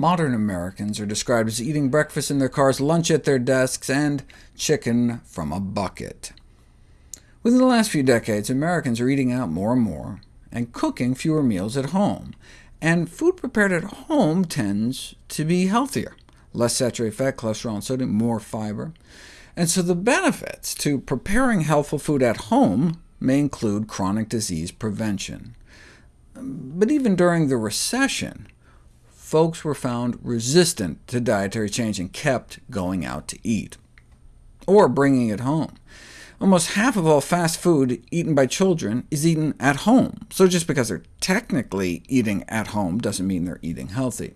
Modern Americans are described as eating breakfast in their cars, lunch at their desks, and chicken from a bucket. Within the last few decades, Americans are eating out more and more, and cooking fewer meals at home. And food prepared at home tends to be healthier. Less saturated fat, cholesterol, and sodium, more fiber. And so the benefits to preparing healthful food at home may include chronic disease prevention. But even during the recession, folks were found resistant to dietary change and kept going out to eat, or bringing it home. Almost half of all fast food eaten by children is eaten at home, so just because they're technically eating at home doesn't mean they're eating healthy.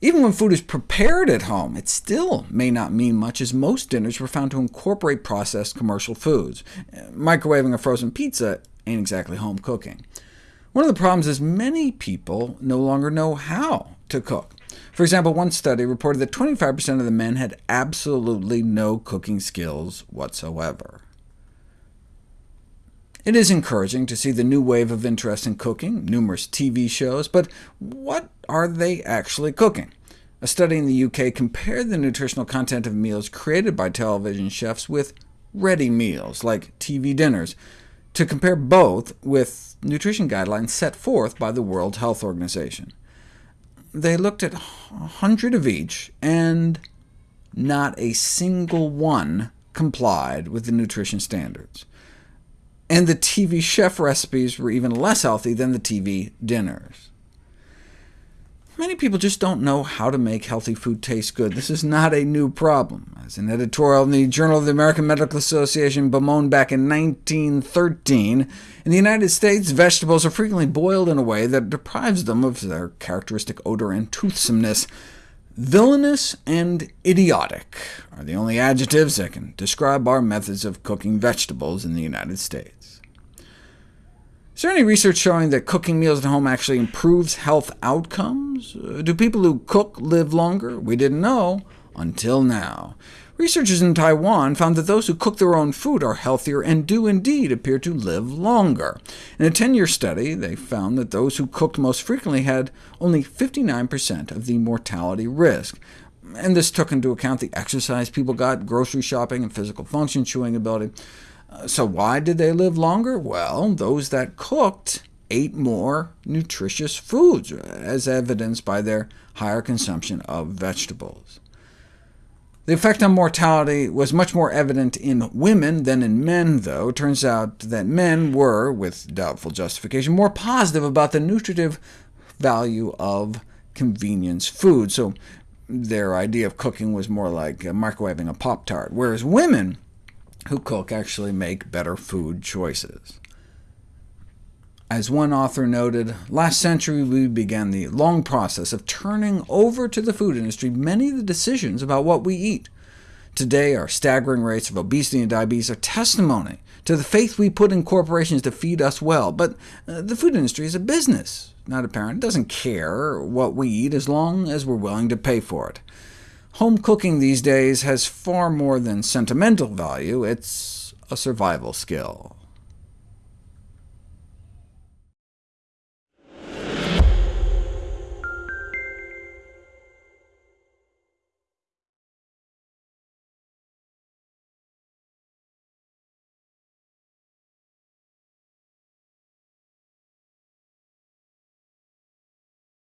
Even when food is prepared at home, it still may not mean much, as most dinners were found to incorporate processed commercial foods. Microwaving a frozen pizza ain't exactly home cooking. One of the problems is many people no longer know how to cook. For example, one study reported that 25% of the men had absolutely no cooking skills whatsoever. It is encouraging to see the new wave of interest in cooking, numerous TV shows, but what are they actually cooking? A study in the UK compared the nutritional content of meals created by television chefs with ready meals, like TV dinners, to compare both with nutrition guidelines set forth by the World Health Organization. They looked at a 100 of each, and not a single one complied with the nutrition standards. And the TV chef recipes were even less healthy than the TV dinners. Many people just don't know how to make healthy food taste good. This is not a new problem. As an editorial in the Journal of the American Medical Association bemoaned back in 1913, in the United States, vegetables are frequently boiled in a way that deprives them of their characteristic odor and toothsomeness. Villainous and idiotic are the only adjectives that can describe our methods of cooking vegetables in the United States. Is there any research showing that cooking meals at home actually improves health outcomes? Uh, do people who cook live longer? We didn't know until now. Researchers in Taiwan found that those who cook their own food are healthier and do indeed appear to live longer. In a 10-year study, they found that those who cooked most frequently had only 59% of the mortality risk, and this took into account the exercise people got, grocery shopping, and physical function, chewing ability. So why did they live longer? Well, those that cooked ate more nutritious foods, as evidenced by their higher consumption of vegetables. The effect on mortality was much more evident in women than in men, though. It turns out that men were, with doubtful justification, more positive about the nutritive value of convenience food, so their idea of cooking was more like uh, microwaving a Pop-Tart, whereas women who cook actually make better food choices. As one author noted, last century we began the long process of turning over to the food industry many of the decisions about what we eat. Today, our staggering rates of obesity and diabetes are testimony to the faith we put in corporations to feed us well. But uh, the food industry is a business, not a parent. It doesn't care what we eat as long as we're willing to pay for it. Home cooking these days has far more than sentimental value, it's a survival skill.